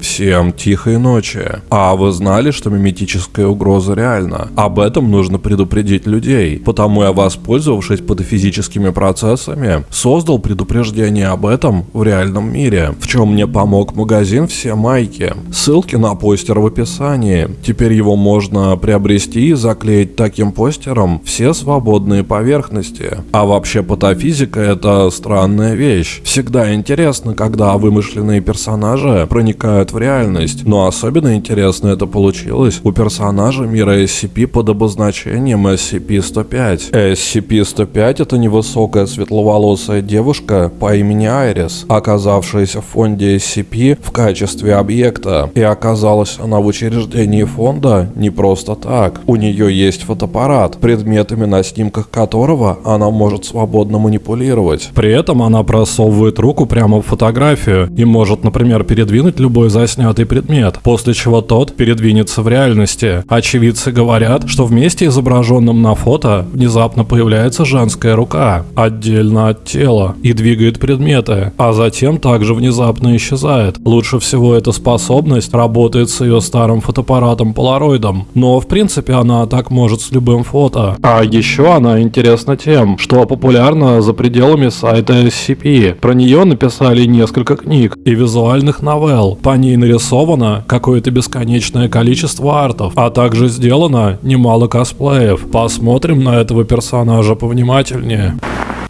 Всем тихой ночи. А вы знали, что миметическая угроза реальна? Об этом нужно предупредить людей. Потому я, воспользовавшись патофизическими процессами, создал предупреждение об этом в реальном мире, в чем мне помог магазин «Все майки». Ссылки на постер в описании. Теперь его можно приобрести и заклеить таким постером все свободные поверхности. А вообще патофизика это странная вещь. Всегда интересно, когда вымышленные персонажи проникают в реальность, но особенно интересно это получилось у персонажа мира SCP под обозначением SCP-105. SCP-105 это невысокая светловолосая девушка по имени Айрис, оказавшаяся в фонде SCP в качестве объекта. И оказалась она в учреждении фонда не просто так. У нее есть фотоаппарат, предметами на снимках которого она может свободно манипулировать. При этом она просовывает руку прямо в фотографию и может, например, передвинуть любой заснятый предмет, после чего тот передвинется в реальности. Очевидцы говорят, что в месте, изображенном на фото, внезапно появляется женская рука, отдельно от тела, и двигает предметы, а затем также внезапно исчезает. Лучше всего эта способность работает с ее старым фотоаппаратом полароидом, но в принципе она так может с любым фото. А еще она интересна тем, что популярна за пределами сайта SCP. Про нее написали несколько книг и визуальных новелл. По ней нарисовано какое-то бесконечное количество артов, а также сделано немало косплеев. Посмотрим на этого персонажа повнимательнее.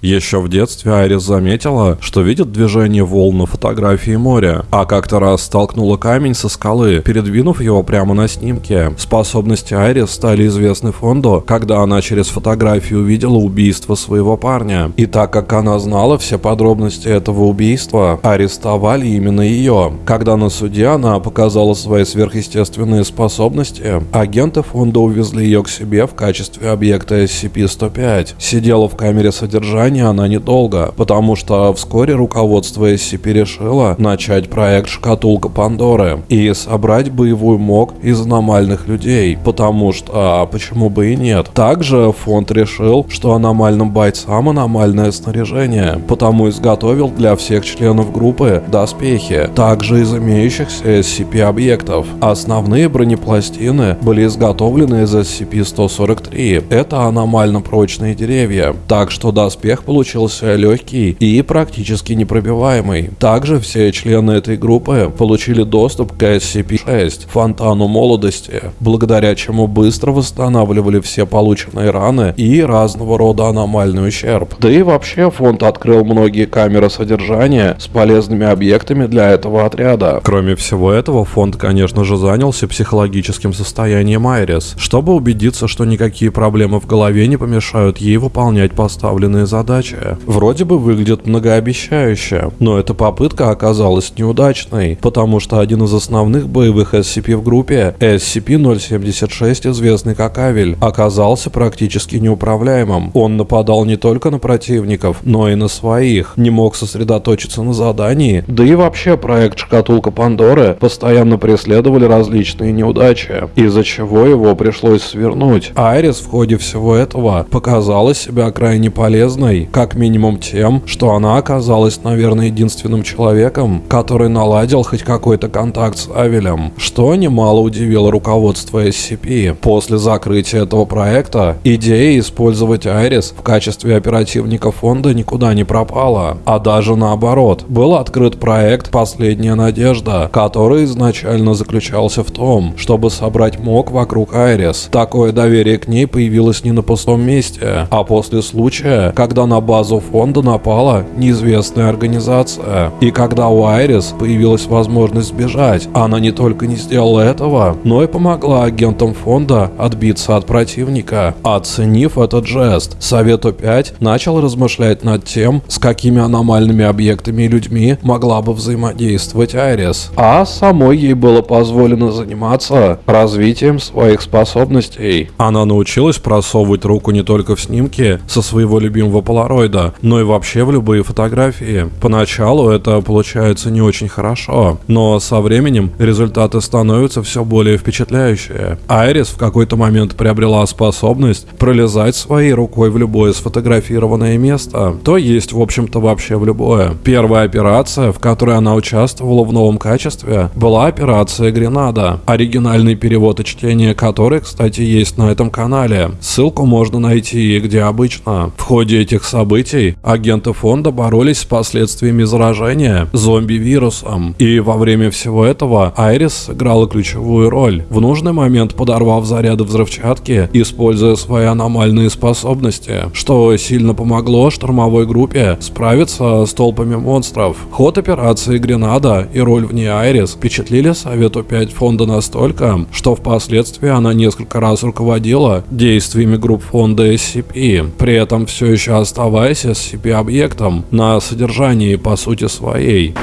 Еще в детстве Айрис заметила, что видит движение волн на фотографии моря, а как-то раз столкнула камень со скалы, передвинув его прямо на снимке. Способности Айрис стали известны фонду, когда она через фотографию увидела убийство своего парня. И так как она знала все подробности этого убийства, арестовали именно ее. Когда на суде она показала свои сверхъестественные способности, агенты фонда увезли ее к себе в качестве объекта SCP-105. Сидела в камере содержания ожидания она недолго, потому что вскоре руководство SCP решило начать проект «Шкатулка Пандоры» и собрать боевой МОК из аномальных людей, потому что, а почему бы и нет. Также фонд решил, что аномальным бойцам аномальное снаряжение, потому изготовил для всех членов группы доспехи, также из имеющихся SCP-объектов. Основные бронепластины были изготовлены из SCP-143. Это аномально прочные деревья, так что доспех всех получился легкий и практически непробиваемый. Также все члены этой группы получили доступ к SCP-6, фонтану молодости, благодаря чему быстро восстанавливали все полученные раны и разного рода аномальный ущерб. Да и вообще фонд открыл многие камеры содержания с полезными объектами для этого отряда. Кроме всего этого, фонд, конечно же, занялся психологическим состоянием Айрис, чтобы убедиться, что никакие проблемы в голове не помешают ей выполнять поставленные задачи задача вроде бы выглядит многообещающе, но эта попытка оказалась неудачной, потому что один из основных боевых SCP в группе, SCP-076, известный как Авель, оказался практически неуправляемым. Он нападал не только на противников, но и на своих, не мог сосредоточиться на задании, да и вообще проект Шкатулка Пандоры постоянно преследовали различные неудачи, из-за чего его пришлось свернуть. Айрис в ходе всего этого показала себя крайне полезной удивленной, как минимум тем, что она оказалась, наверное, единственным человеком, который наладил хоть какой-то контакт с Авелем, что немало удивило руководство SCP. После закрытия этого проекта, идея использовать Айрис в качестве оперативника фонда никуда не пропала, а даже наоборот, был открыт проект «Последняя надежда», который изначально заключался в том, чтобы собрать МОК вокруг Айрис. Такое доверие к ней появилось не на пустом месте, а после случая, когда на базу фонда напала неизвестная организация. И когда у Айрис появилась возможность сбежать, она не только не сделала этого, но и помогла агентам фонда отбиться от противника. Оценив этот жест, Совету 5 начал размышлять над тем, с какими аномальными объектами и людьми могла бы взаимодействовать Айрис. А самой ей было позволено заниматься развитием своих способностей. Она научилась просовывать руку не только в снимки со своего любимого положения, полароида, но и вообще в любые фотографии. Поначалу это получается не очень хорошо, но со временем результаты становятся все более впечатляющие. Айрис в какой-то момент приобрела способность пролезать своей рукой в любое сфотографированное место, то есть, в общем-то, вообще в любое. Первая операция, в которой она участвовала в новом качестве, была операция Гренада, оригинальный перевод и чтение которой, кстати, есть на этом канале. Ссылку можно найти где обычно. В ходе этих событий агенты фонда боролись с последствиями заражения зомби-вирусом, и во время всего этого Айрис сыграла ключевую роль, в нужный момент подорвав заряды взрывчатки, используя свои аномальные способности, что сильно помогло штурмовой группе справиться с толпами монстров. Ход операции Гренада и роль в ней Айрис впечатлили Совету 5 фонда настолько, что впоследствии она несколько раз руководила действиями групп фонда SCP, при этом все еще оставаясь SCP-объектом на содержании по сути своей.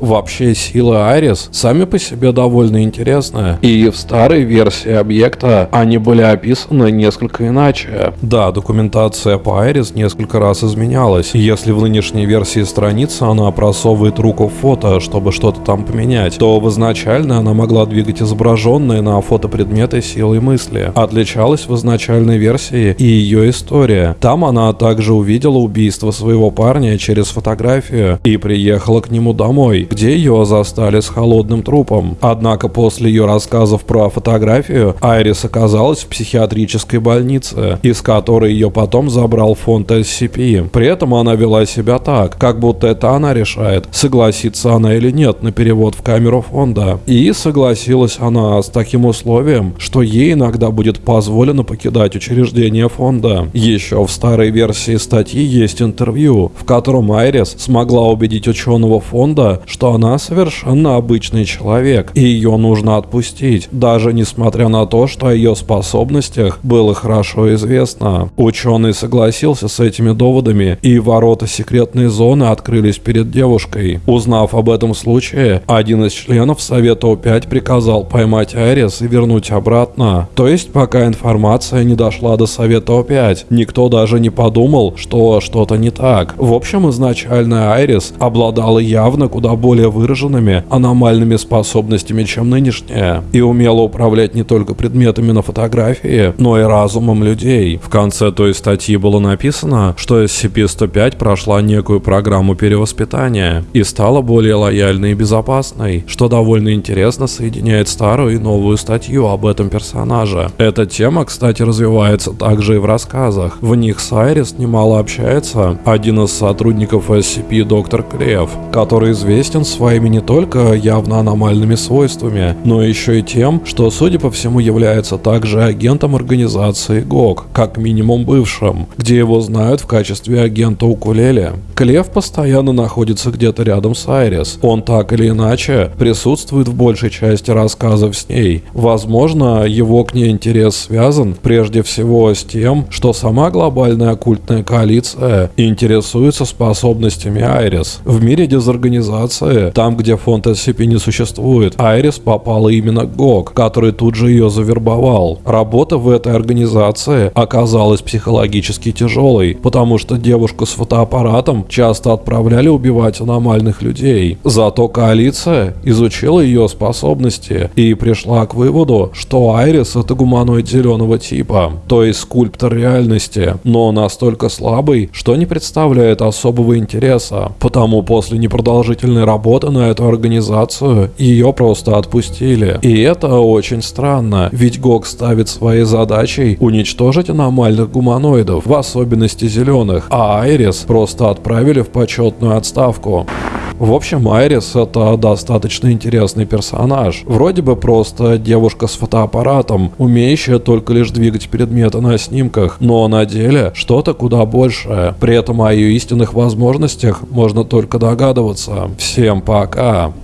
Вообще силы Арис сами по себе довольно интересны, и в старой версии объекта они были описаны несколько иначе. Да, документация по Арис несколько раз изменялась, если в нынешней версии страницы она просовывает руку в фото, чтобы что-то там поменять, то в изначальной она могла двигать изображенные на фото предметы силой мысли. Отличалась в изначальной версии и ее история. Там она также увидела убийство своего парня через фотографию и приехала к нему домой, где ее застали с холодным трупом. Однако после ее рассказов про фотографию, Айрис оказалась в психиатрической больнице, из которой ее потом забрал фонд SCP. При этом она вела себя так, как будто это она решает, согласится она или нет на перевод в камеру фонда. И согласилась она с таким условием, что ей иногда будет позволено покидать учреждение фонда. Еще в старой версии статьи есть интервью, в котором Айрис смогла убедить ученого фонда, что что она совершенно обычный человек, и ее нужно отпустить, даже несмотря на то, что о ее способностях было хорошо известно. Ученый согласился с этими доводами, и ворота секретной зоны открылись перед девушкой. Узнав об этом случае, один из членов Совета О5 приказал поймать Айрис и вернуть обратно. То есть, пока информация не дошла до Совета О5, никто даже не подумал, что что-то не так. В общем, изначально Айрис обладала явно куда более более выраженными аномальными способностями, чем нынешняя, и умела управлять не только предметами на фотографии, но и разумом людей. В конце той статьи было написано, что SCP-105 прошла некую программу перевоспитания и стала более лояльной и безопасной, что довольно интересно соединяет старую и новую статью об этом персонаже. Эта тема, кстати, развивается также и в рассказах. В них с немало общается один из сотрудников SCP доктор Клев, который известен известен своими не только явно аномальными свойствами, но еще и тем, что, судя по всему, является также агентом организации ГОК, как минимум бывшим, где его знают в качестве агента укулеле. Клев постоянно находится где-то рядом с Айрис. Он так или иначе присутствует в большей части рассказов с ней. Возможно, его к ней интерес связан прежде всего с тем, что сама глобальная оккультная коалиция интересуется способностями Айрис. В мире дезорганизации Федерации, там, где фонд SCP не существует, Айрис попала именно ГОК, который тут же ее завербовал. Работа в этой организации оказалась психологически тяжелой, потому что девушку с фотоаппаратом часто отправляли убивать аномальных людей. Зато коалиция изучила ее способности и пришла к выводу, что Айрис это гуманоид зеленого типа, то есть скульптор реальности, но настолько слабый, что не представляет особого интереса. Потому после непродолжительной работа на эту организацию, ее просто отпустили. И это очень странно, ведь ГОК ставит своей задачей уничтожить аномальных гуманоидов, в особенности зеленых, а Айрис просто отправили в почетную отставку. В общем, Айрис это достаточно интересный персонаж. Вроде бы просто девушка с фотоаппаратом, умеющая только лишь двигать предметы на снимках, но на деле что-то куда большее. При этом о ее истинных возможностях можно только догадываться. Всем пока!